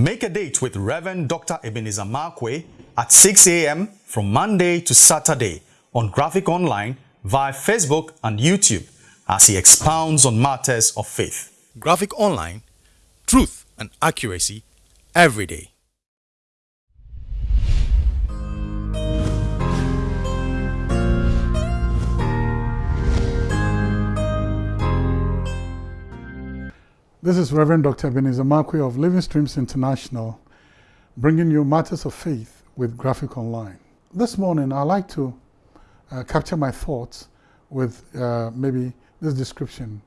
Make a date with Reverend Dr. Ebenezer Markwei at 6 a.m. from Monday to Saturday on Graphic Online via Facebook and YouTube as he expounds on matters of faith. Graphic Online, truth and accuracy every day. This is Reverend Dr. Ebenezer Markwei of Living Streams International, bringing you matters of faith with Graphic Online. This morning, I'd like to uh, capture my thoughts with uh, maybe this description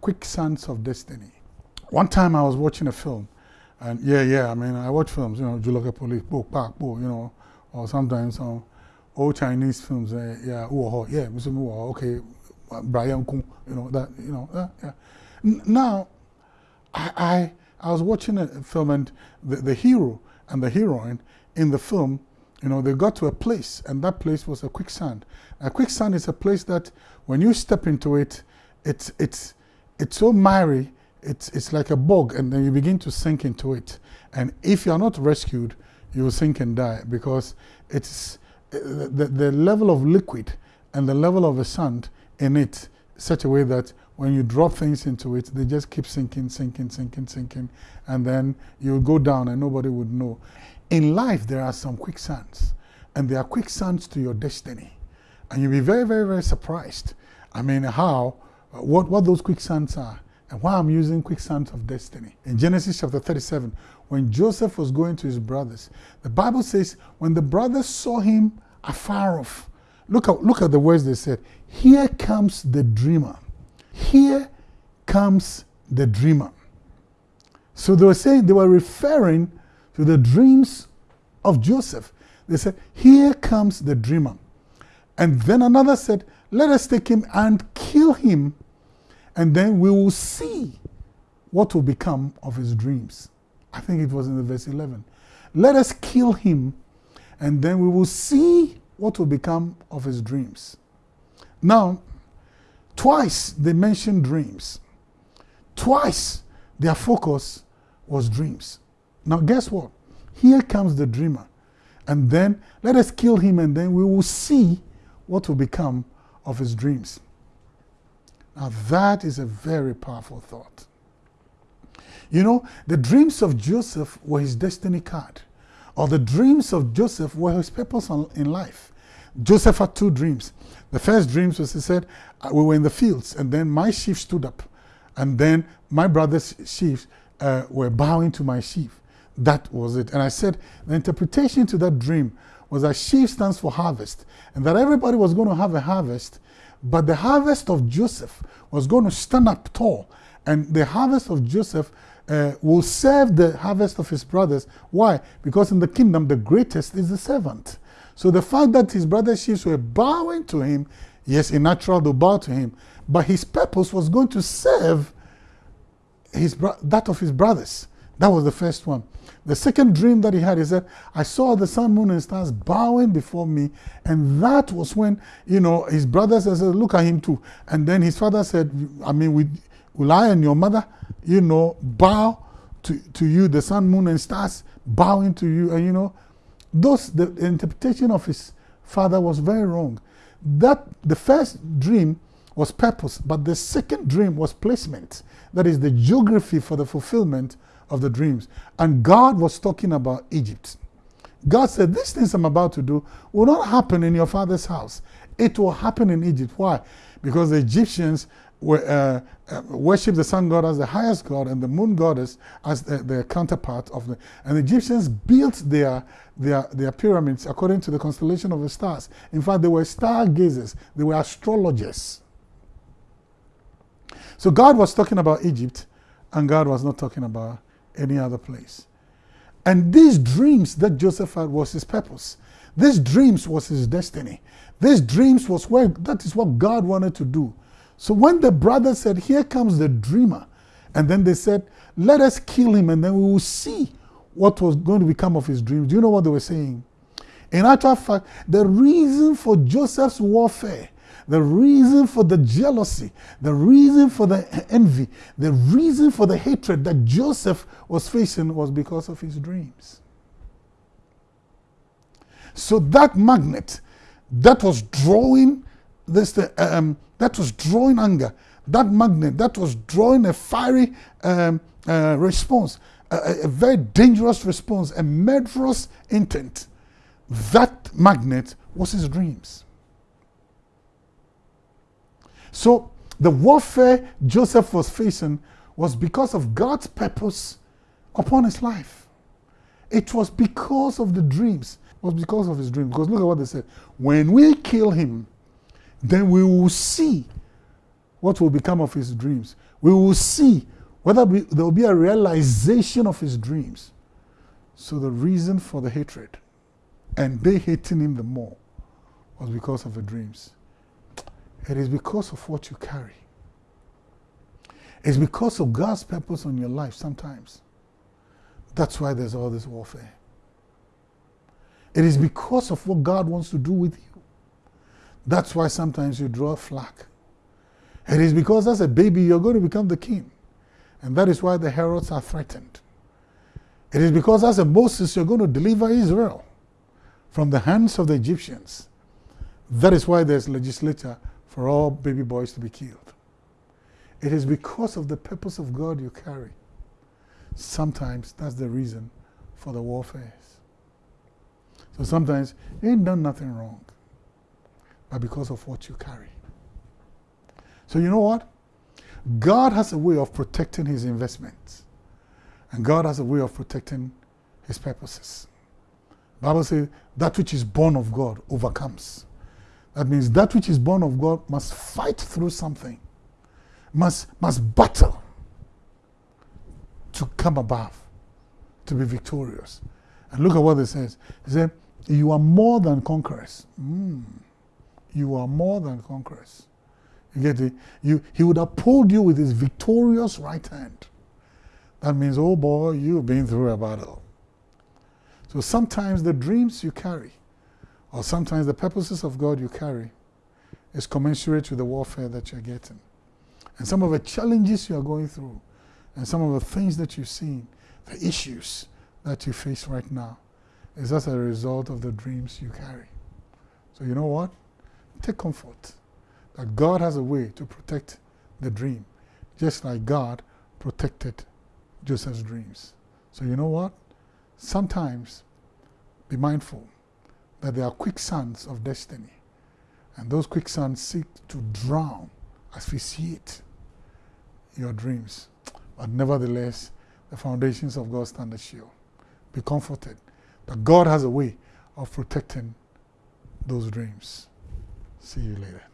Quicksands of Destiny. One time I was watching a film, and yeah, yeah, I mean, I watch films, you know, Julaka Police, Bo, Park, Bo, you know, or sometimes some old Chinese films, uh, yeah, Uoho, yeah, okay, Brian Kung, you know, that, you know, yeah. now, I, I, I was watching a film and the, the hero and the heroine in the film, you know, they got to a place and that place was a quicksand. A quicksand is a place that when you step into it, it's, it's, it's so miry, it's, it's like a bog and then you begin to sink into it. And if you're not rescued, you will sink and die because it's eh, the, the level of liquid and the level of the sand in it such a way that when you drop things into it, they just keep sinking, sinking, sinking, sinking, and then you go down and nobody would know. In life, there are some quicksands, and there are quicksands to your destiny. And you'll be very, very, very surprised. I mean, how, uh, what, what those quicksands are, and why I'm using quicksands of destiny. In Genesis chapter 37, when Joseph was going to his brothers, the Bible says, when the brothers saw him afar off, look at, look at the words they said, here comes the dreamer. Here comes the dreamer. So they were saying, they were referring to the dreams of Joseph. They said, Here comes the dreamer. And then another said, Let us take him and kill him, and then we will see what will become of his dreams. I think it was in the verse 11. Let us kill him, and then we will see what will become of his dreams. Now, Twice they mentioned dreams. Twice their focus was dreams. Now, guess what? Here comes the dreamer. And then let us kill him, and then we will see what will become of his dreams. Now, that is a very powerful thought. You know, the dreams of Joseph were his destiny card, or the dreams of Joseph were his purpose in life. Joseph had two dreams. The first dreams was he said, uh, we were in the fields, and then my sheep stood up, and then my brother's sheep uh, were bowing to my sheep. That was it. And I said, the interpretation to that dream was that sheep stands for harvest, and that everybody was going to have a harvest, but the harvest of Joseph was going to stand up tall, and the harvest of Joseph uh, will serve the harvest of his brothers. Why? Because in the kingdom, the greatest is the servant. So the fact that his brother's were bowing to him, yes, in natural they bow to him, but his purpose was going to serve his that of his brothers. That was the first one. The second dream that he had, he said, I saw the sun, moon, and stars bowing before me. And that was when, you know, his brothers said, look at him too. And then his father said, I mean, will, will I and your mother, you know, bow to, to you, the sun, moon, and stars bowing to you. And, you know, those, the interpretation of his father was very wrong. That the first dream was purpose, but the second dream was placement. That is the geography for the fulfillment of the dreams. And God was talking about Egypt. God said, These things I'm about to do will not happen in your father's house. It will happen in Egypt. Why? Because the Egyptians uh, uh, worship the sun god as the highest god and the moon goddess as the, the counterpart of the. And the Egyptians built their, their, their pyramids according to the constellation of the stars. In fact, they were stargazers, they were astrologers. So God was talking about Egypt, and God was not talking about any other place. And these dreams that Joseph had was his purpose. These dreams was his destiny. These dreams was where that is what God wanted to do. So when the brothers said, Here comes the dreamer, and then they said, Let us kill him, and then we will see what was going to become of his dreams. Do you know what they were saying? In actual fact, the reason for Joseph's warfare, the reason for the jealousy, the reason for the envy, the reason for the hatred that Joseph was facing was because of his dreams. So that magnet that was drawing this, um, that was drawing anger, that magnet that was drawing a fiery um, uh, response, a, a very dangerous response, a murderous intent. That magnet was his dreams. So the warfare Joseph was facing was because of God's purpose upon his life. It was because of the dreams. It was because of his dreams. Because look at what they said. When we kill him, then we will see what will become of his dreams. We will see whether there will be a realization of his dreams. So the reason for the hatred and they hating him the more was because of the dreams. It is because of what you carry. It's because of God's purpose on your life sometimes. That's why there's all this warfare. It is because of what God wants to do with you. That's why sometimes you draw flag. It is because as a baby you're going to become the king. And that is why the Herods are threatened. It is because as a Moses you're going to deliver Israel from the hands of the Egyptians. That is why there's legislature for all baby boys to be killed. It is because of the purpose of God you carry. Sometimes that's the reason for the warfare. So sometimes you ain't done nothing wrong, but because of what you carry. So you know what? God has a way of protecting his investments. And God has a way of protecting his purposes. Bible says that which is born of God overcomes. That means that which is born of God must fight through something, must, must battle to come above, to be victorious. And look at what it says. It says, You are more than conquerors. Mm. You are more than conquerors. You get it? You, he would uphold you with his victorious right hand. That means, oh boy, you've been through a battle. So sometimes the dreams you carry or sometimes the purposes of God you carry is commensurate with the warfare that you're getting. And some of the challenges you are going through, and some of the things that you've seen, the issues that you face right now, is as a result of the dreams you carry. So you know what? Take comfort that God has a way to protect the dream, just like God protected Joseph's dreams. So you know what? Sometimes be mindful that there are quicksands of destiny. And those quicksands seek to drown, asphyxiate your dreams. But nevertheless, the foundations of God stand sure. Be comforted that God has a way of protecting those dreams. See you later.